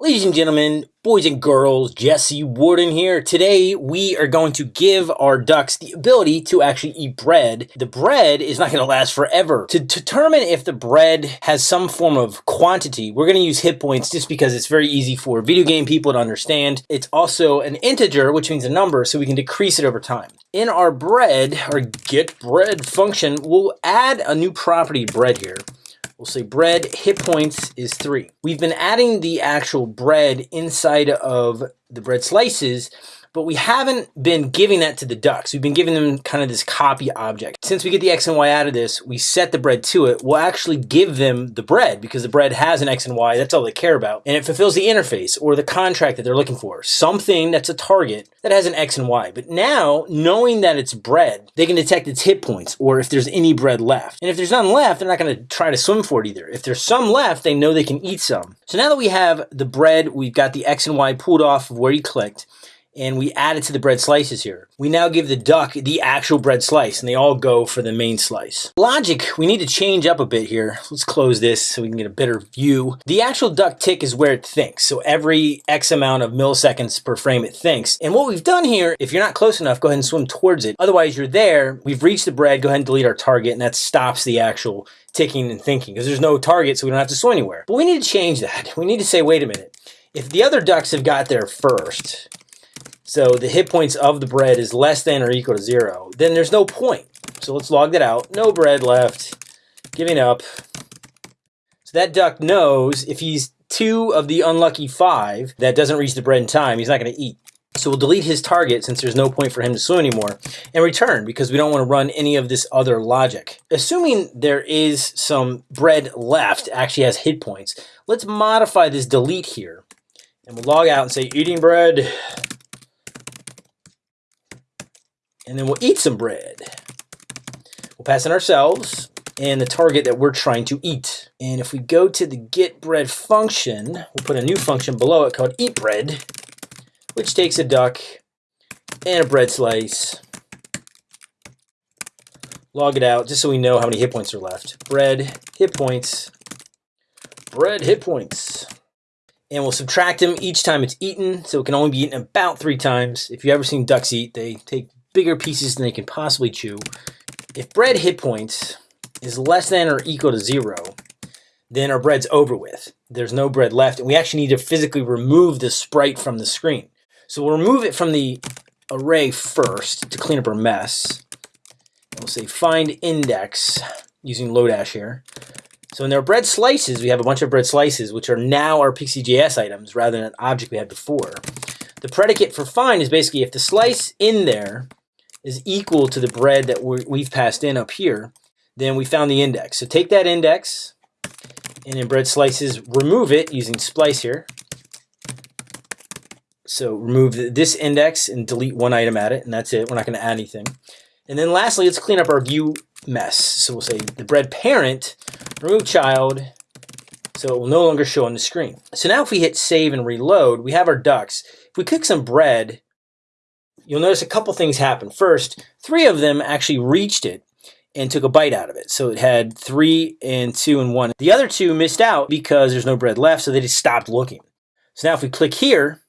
Ladies and gentlemen, boys and girls, Jesse Warden here. Today we are going to give our ducks the ability to actually eat bread. The bread is not going to last forever. To determine if the bread has some form of quantity, we're going to use hit points just because it's very easy for video game people to understand. It's also an integer, which means a number, so we can decrease it over time. In our bread, our get bread function, we'll add a new property bread here. We'll say bread hit points is three. We've been adding the actual bread inside of the bread slices but we haven't been giving that to the ducks. We've been giving them kind of this copy object. Since we get the X and Y out of this, we set the bread to it. We'll actually give them the bread because the bread has an X and Y. That's all they care about. And it fulfills the interface or the contract that they're looking for. Something that's a target that has an X and Y. But now, knowing that it's bread, they can detect its hit points or if there's any bread left. And if there's none left, they're not going to try to swim for it either. If there's some left, they know they can eat some. So now that we have the bread, we've got the X and Y pulled off of where you clicked and we add it to the bread slices here. We now give the duck the actual bread slice and they all go for the main slice. Logic, we need to change up a bit here. Let's close this so we can get a better view. The actual duck tick is where it thinks. So every X amount of milliseconds per frame it thinks. And what we've done here, if you're not close enough, go ahead and swim towards it. Otherwise you're there, we've reached the bread, go ahead and delete our target and that stops the actual ticking and thinking because there's no target so we don't have to swim anywhere. But we need to change that. We need to say, wait a minute. If the other ducks have got there first, so the hit points of the bread is less than or equal to zero, then there's no point. So let's log that out. No bread left. Giving up. So that duck knows if he's two of the unlucky five that doesn't reach the bread in time, he's not going to eat. So we'll delete his target since there's no point for him to swim anymore and return because we don't want to run any of this other logic. Assuming there is some bread left, actually has hit points, let's modify this delete here. And we'll log out and say eating bread and then we'll eat some bread. We'll pass in ourselves and the target that we're trying to eat. And if we go to the get bread function, we'll put a new function below it called eat bread, which takes a duck and a bread slice. Log it out just so we know how many hit points are left. Bread, hit points, bread, hit points. And we'll subtract them each time it's eaten, so it can only be eaten about three times. If you've ever seen ducks eat, they take bigger pieces than they can possibly chew. If bread hit points is less than or equal to zero, then our bread's over with. There's no bread left, and we actually need to physically remove the sprite from the screen. So we'll remove it from the array first to clean up our mess. And we'll say find index using Lodash here. So in our bread slices, we have a bunch of bread slices, which are now our Pixi.js items rather than an object we had before. The predicate for find is basically if the slice in there is equal to the bread that we've passed in up here, then we found the index. So take that index and in bread slices, remove it using splice here. So remove this index and delete one item at it, and that's it. We're not going to add anything. And then lastly, let's clean up our view mess. So we'll say the bread parent, remove child, so it will no longer show on the screen. So now if we hit save and reload, we have our ducks. If we cook some bread, you'll notice a couple things happen. First, three of them actually reached it and took a bite out of it. So it had three and two and one. The other two missed out because there's no bread left, so they just stopped looking. So now if we click here,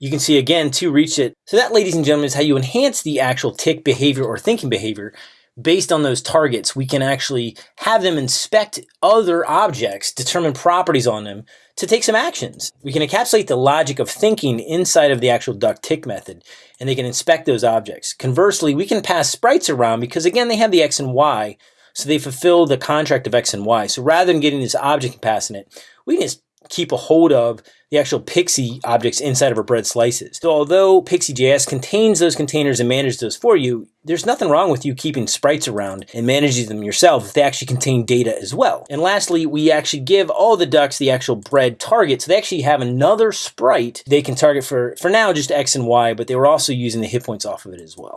you can see again, two reached it. So that, ladies and gentlemen, is how you enhance the actual tick behavior or thinking behavior based on those targets, we can actually have them inspect other objects, determine properties on them to take some actions. We can encapsulate the logic of thinking inside of the actual duck tick method, and they can inspect those objects. Conversely, we can pass sprites around because again, they have the X and Y, so they fulfill the contract of X and Y. So rather than getting this object and passing it, we can just keep a hold of the actual Pixi objects inside of our bread slices. So although Pixi.js contains those containers and manages those for you, there's nothing wrong with you keeping sprites around and managing them yourself if they actually contain data as well. And lastly, we actually give all the ducks the actual bread target. So they actually have another sprite they can target for, for now, just X and Y, but they were also using the hit points off of it as well.